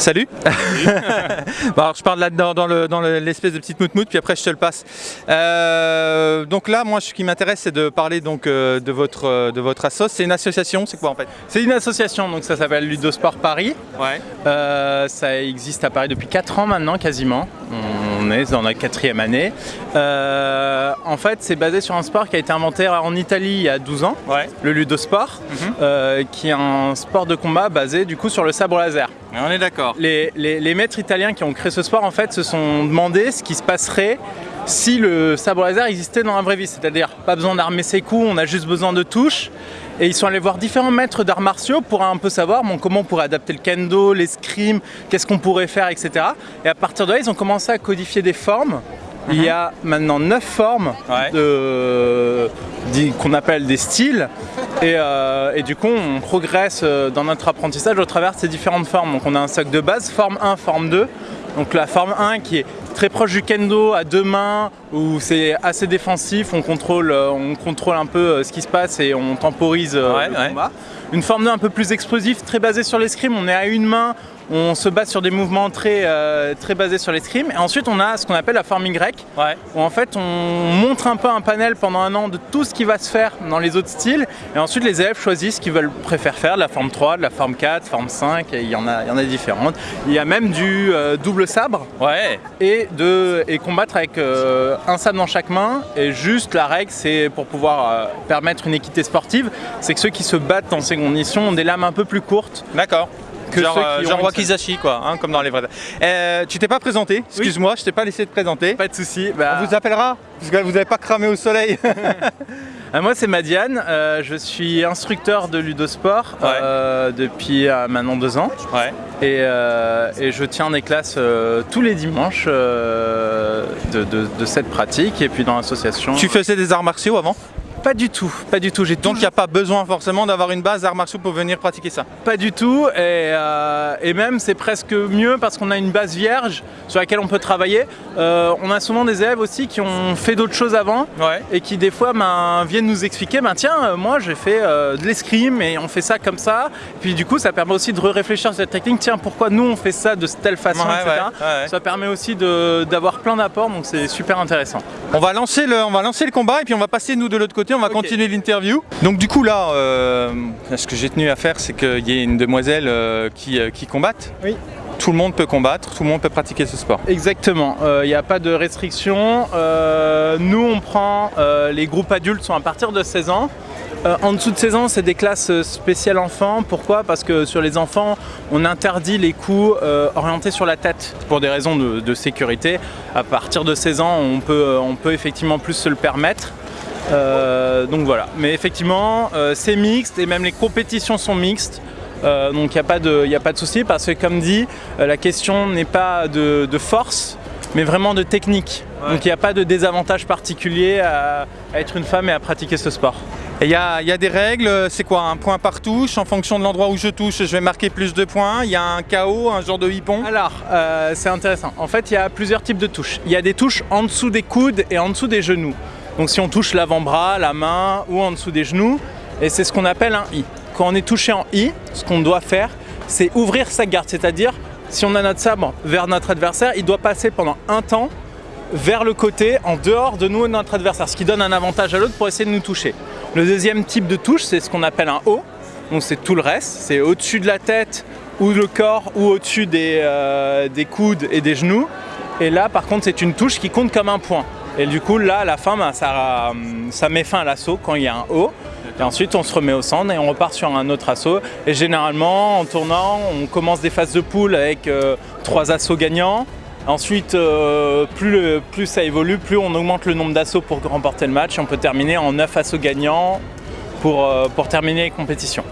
Salut bon, alors, Je parle là-dedans dans l'espèce dans l'espèce de petite moutmout, puis après je te le passe. Euh, donc là, moi, ce qui m'intéresse, c'est de parler donc, euh, de, votre, euh, de votre asso. C'est une association, c'est quoi en fait? C'est une association, donc ça s'appelle Ludosport Paris. Ouais. Euh, ça existe à Paris depuis 4 ans maintenant, quasiment. On est dans la quatrième année. En fait, c'est basé sur un sport qui a été inventé en Italie il y a 12 ans, Ouais. le ludosport, Mhm. qui est un sport de combat basé du coup sur le sabre laser. On est d'accord. Les, maîtres italiens qui ont créé ce sport en fait se sont demandé ce qui se passerait si le sabre laser existait dans la vraie vie, c'est-à-dire pas besoin d'armer ses coups, on a juste besoin de touches. Et ils sont allés voir différents maîtres d'arts martiaux pour un peu savoir comment on pourrait adapter le kendo, l'escrime, qu'est-ce qu'on pourrait faire, etc. Et à partir de là, ils ont commencé à codifier des formes. Il y a maintenant neuf formes Ouais. qu'on appelle des styles. Et, euh, et du coup, on progresse euh, dans notre apprentissage au travers de ces différentes formes. Donc on a un socle de base, forme 1, forme 2. Donc la forme 1 qui est très proche du kendo à deux mains, où c'est assez défensif, on contrôle, euh, on contrôle un peu ce qui se passe et on temporise Ouais, le ouais. combat. Une forme 2 un peu plus explosif, très basée sur l'escrime, on est à une main, on se base sur des mouvements très, euh, très basés sur l'escrime. Et ensuite on a ce qu'on appelle la forme Y, Ouais. où en fait on montre un peu un panel pendant un an de tout ce qui va se faire dans les autres styles et ensuite les élèves choisissent ce qu'ils veulent préfèrent faire, de la forme 3, de la forme 4, forme 5 et il y en a, il y en a différentes. Il y a même du euh, double sabre Ouais. et, de, et combattre avec euh, un sabre dans chaque main et juste la règle c'est pour pouvoir permettre une équité sportive, c'est que ceux qui se battent en seconde mission ont des lames un peu plus courtes D'accord. Que genre ceux euh, qui genre Wakizashi quoi, hein, comme dans les vrais. Euh, tu t'es pas présenté, excuse-moi, je t'ai pas laissé te présenter. Pas de soucis. Bah, On vous appellera, parce que vous n'avez pas cramé au soleil. Euh, moi c'est Madiane, euh, je suis instructeur de ludosport Ouais. euh, depuis euh, maintenant deux ans ouais. et, et je tiens des classes tous les dimanches de, de- de cette pratique et puis dans l'association. Tu faisais des arts martiaux avant? Pas du tout, pas du tout. J'ai Donc il n'y a pas besoin forcément d'avoir une base d'arts martiaux pour venir pratiquer ça. Pas du tout, et, euh, et même c'est presque mieux parce qu'on a une base vierge sur laquelle on peut travailler. Euh, on a souvent des élèves aussi qui ont fait d'autres choses avant Ouais. et qui des fois ben, viennent nous expliquer ben, tiens, euh, moi j'ai fait euh, de l'escrime et on fait ça comme ça. Puis du coup, ça permet aussi de réfléchir sur cette technique. Tiens, pourquoi nous on fait ça de telle façon, Ouais, etc. ouais, ouais. Ça permet aussi d'avoir plein d'apports, donc c'est super intéressant. On va lancer le, on va lancer le combat et puis on va passer nous de l'autre côté, on va continuer l'interview. Donc du coup là, euh, ce que j'ai tenu à faire, c'est qu'il y ait une demoiselle euh, qui, euh, qui combatte. Oui. Tout le monde peut combattre, tout le monde peut pratiquer ce sport. Exactement, il n'y a pas de restriction. Euh, nous, on prend, euh, les groupes adultes sont à partir de 16 ans. En dessous de 16 ans, c'est des classes spéciales enfants. Pourquoi? Parce que sur les enfants, on interdit les coups orientés sur la tête pour des raisons de, de sécurité. À partir de 16 ans, on peut, on peut effectivement plus se le permettre. Euh, donc voilà, mais effectivement, euh, c'est mixte et même les compétitions sont mixtes. Euh, donc il n'y a pas de, y a pas de souci parce que comme dit, la question n'est pas de, de force, mais vraiment de technique. Ouais. Donc il n'y a pas de désavantage particulier à, à être une femme et à pratiquer ce sport. Il y y a des règles, c'est quoi Un point par touche, en fonction de l'endroit où je touche, je vais marquer plus de points. Il y a un KO, un genre de hippon? Alors, c'est intéressant. En fait, il y a plusieurs types de touches. Il y a des touches en dessous des coudes et en dessous des genoux. Donc si on touche l'avant-bras, la main ou en dessous des genoux, et c'est ce qu'on appelle un I. Quand on est touché en I, ce qu'on doit faire, c'est ouvrir sa garde, c'est-à-dire si on a notre sabre vers notre adversaire, il doit passer pendant un temps vers le côté, en dehors de nous et de notre adversaire, ce qui donne un avantage à l'autre pour essayer de nous toucher. Le deuxième type de touche, c'est ce qu'on appelle un O. Donc c'est tout le reste, c'est au-dessus de la tête ou le corps ou au-dessus des, euh, des coudes et des genoux. Et là, par contre, c'est une touche qui compte comme un point. Et du coup, là, à la fin, ben, ça, ça met fin à l'assaut quand il y a un O. Et ensuite, on se remet au centre et on repart sur un autre assaut. Et généralement, en tournant, on commence des phases de poule avec euh, trois assauts gagnants. Ensuite, euh, plus, ça évolue, plus on augmente le nombre d'assauts pour remporter le match. On peut terminer en 9 assauts gagnants pour, euh, pour terminer les compétitions.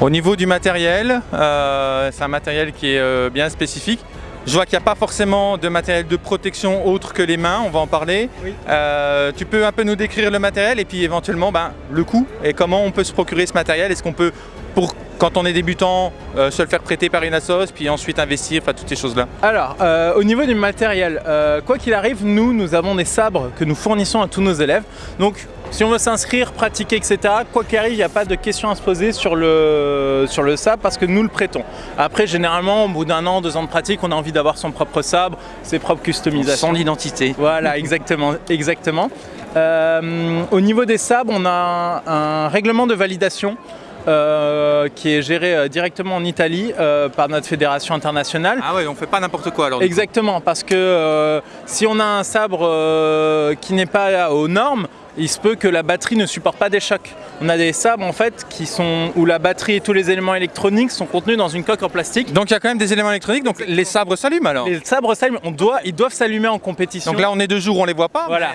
Au niveau du matériel, euh, c'est un matériel qui est euh, bien spécifique. Je vois qu'il n'y a pas forcément de matériel de protection autre que les mains, on va en parler. Oui. Euh, tu peux un peu nous décrire le matériel et puis éventuellement ben, le coût et comment on peut se procurer ce matériel Est-ce qu'on peut, pour quand on est débutant, euh, se le faire prêter par une assos, puis ensuite investir, enfin toutes ces choses-là Alors, euh, au niveau du matériel, euh, quoi qu'il arrive, nous, nous avons des sabres que nous fournissons à tous nos élèves. Donc, si on veut s'inscrire, pratiquer, etc., quoi qu'il arrive, il n'y a pas de questions à se poser sur le, sur le sabre parce que nous le prêtons. Après, généralement, au bout d'un an, deux ans de pratique, on a envie d'avoir son propre sabre, ses propres customisations. Son identité. Voilà, exactement. exactement. Euh, au niveau des sabres, on a un, un règlement de validation euh, qui est géré euh, directement en Italie euh, par notre fédération internationale. Ah ouais, on fait pas n'importe quoi alors. Exactement, parce que si on a un sabre qui n'est pas aux normes, il se peut que la batterie ne supporte pas des chocs. On a des sabres en fait qui sont où la batterie et tous les éléments électroniques sont contenus dans une coque en plastique. Donc il y a quand même des éléments électroniques, donc les sabres s'allument alors Les sabres s'allument, on doit, ils doivent s'allumer en compétition. Donc là on est deux jours, on les voit pas Voilà,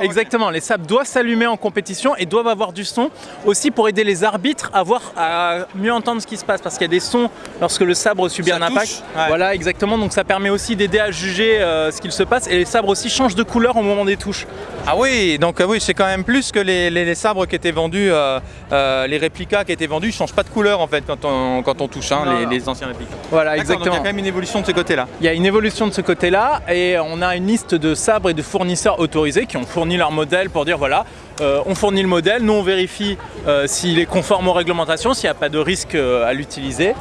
mais- exactement. Les sabres doivent s'allumer en compétition et doivent avoir du son aussi pour aider les arbitres à voir, à mieux entendre ce qui se passe parce qu'il y a des sons lorsque le sabre subit Ça un impact. ouais. Voilà, exactement. Donc ça permet aussi d'aider à juger euh, ce qu'il se passe et les sabres aussi changent de couleur au moment des touches. Ah oui, donc euh, oui, c'est quand même plus que les, les- les sabres qui étaient vendus, euh, euh, les réplicas qui étaient vendus, ils changent pas de couleur en fait quand on, quand on touche hein, Non, les, non. les anciens réplicas. Voilà, donc Il y exactement. a quand même une évolution de ce côté-là. Il y a une évolution de ce côté-là et on a une liste de sabres et de fournisseurs autorisés qui ont fourni leur modèle pour dire voilà, euh, on fournit le modèle, nous on vérifie s'il est conforme aux réglementations, s'il n'y a pas de risque à l'utiliser.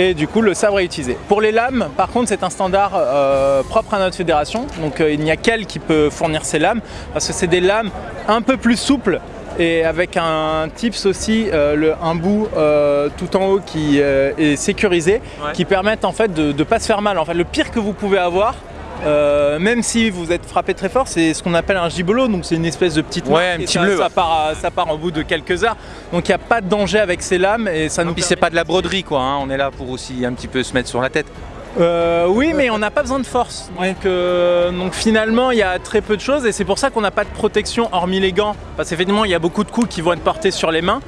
Et du coup, le sabre est utilisé. Pour les lames, par contre, c'est un standard euh, propre à notre fédération. Donc, euh, il n'y a qu'elle qui peut fournir ces lames parce que c'est des lames un peu plus souples et avec un tips aussi, euh, le, un bout euh, tout en haut qui euh, est sécurisé, Ouais. qui permettent en fait de ne pas se faire mal. En fait, le pire que vous pouvez avoir, euh, même si vous êtes frappé très fort, c'est ce qu'on appelle un gibelot, donc c'est une espèce de petite Ouais, un et petit ça, bleu, ça ouais. part, ça part au bout de quelques heures. Donc il n'y a pas de danger avec ces lames et ça nous Puis c'est pas de la broderie quoi, hein, on est là pour aussi un petit peu se mettre sur la tête. Euh, oui, mais on n'a pas besoin de force. Donc, euh, donc finalement, il y a très peu de choses et c'est pour ça qu'on n'a pas de protection hormis les gants. Parce qu'effectivement, il y a beaucoup de coups qui vont être portés sur les mains.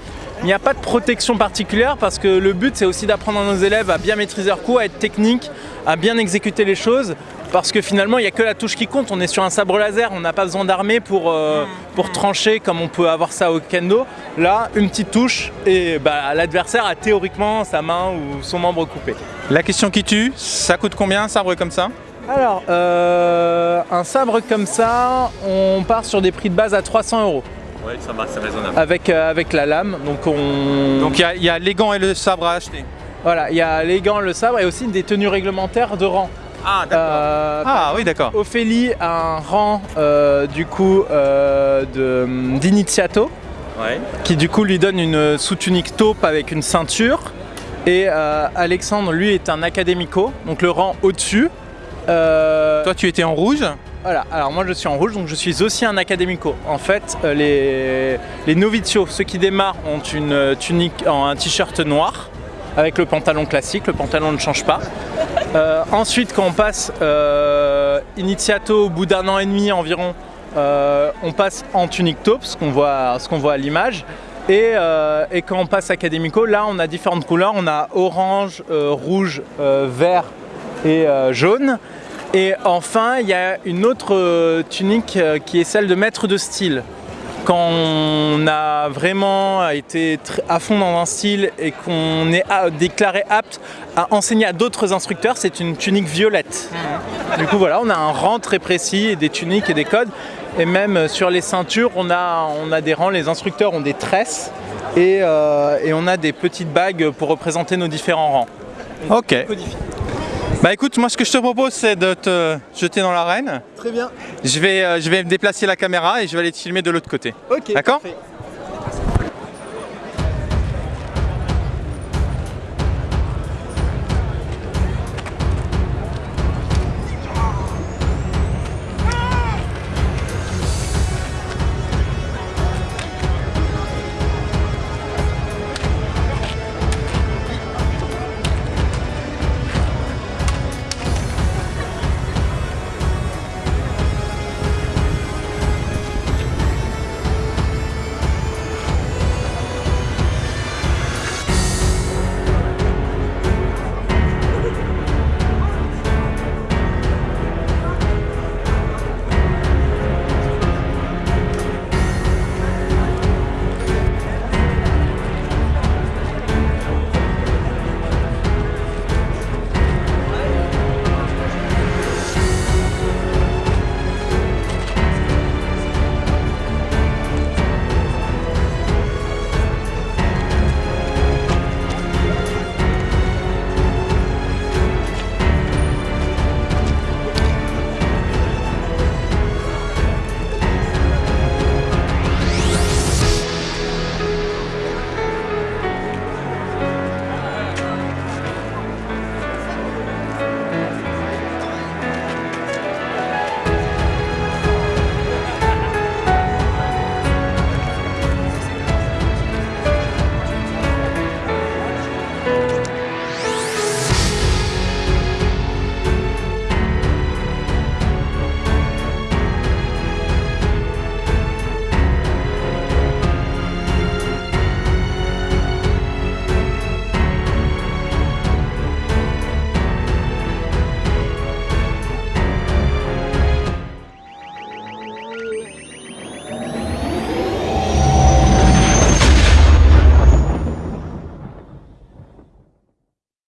Il n'y a pas de protection particulière parce que le but, c'est aussi d'apprendre à nos élèves à bien maîtriser leurs coups, à être techniques, à bien exécuter les choses. Parce que finalement, il n'y a que la touche qui compte. On est sur un sabre laser, on n'a pas besoin d'armée pour, euh, pour trancher comme on peut avoir ça au kendo. Là, une petite touche et bah, l'adversaire a théoriquement sa main ou son membre coupé. La question qui tue, ça coûte combien un sabre comme ça? Alors, euh, un sabre comme ça, on part sur des prix de base à 300 euros Oui, ça va, c'est raisonnable. avec, euh, avec la lame. Donc, on... Donc il y a- il y, a les gants et le sabre à acheter. voilà, il y a les gants, le sabre et aussi des tenues réglementaires de rang. Ah Euh, Ah oui d'accord. Ophélie a un rang euh, du coup euh, de- d'Iniziato Ouais. qui du coup lui donne une sous-tunique taupe avec une ceinture. Et euh, Alexandre, lui, est un académico, donc le rang au-dessus. Euh, Toi tu étais en rouge? Voilà, alors moi je suis en rouge, donc je suis aussi un académico. En fait, euh, les, les novicios, ceux qui démarrent, ont une tunique, en un t-shirt noir avec le pantalon classique, le pantalon ne change pas. Euh, ensuite, quand on passe euh, au bout d'un an et demi environ, euh, on passe en tunique taupe, ce qu'on voit, à l'image. Et, euh, et quand on passe Académico, là on a différentes couleurs. On a orange, rouge, vert et jaune. Et enfin, il y a une autre tunique qui est celle de maître de style. Quand on a vraiment été à fond dans un style et qu'on est déclaré apte à enseigner à d'autres instructeurs, c'est une tunique violette. Du coup, voilà, on a un rang très précis et des tuniques et des codes. Et même euh, sur les ceintures, on a, on a des rangs. Les instructeurs ont des tresses et, euh, et on a des petites bagues pour représenter nos différents rangs. Ok. Bah écoute, moi ce que je te propose c'est de te jeter dans l'arène. Très bien. Je vais, euh, je vais me déplacer la caméra et je vais aller te filmer de l'autre côté. Ok. D'accord? parfait.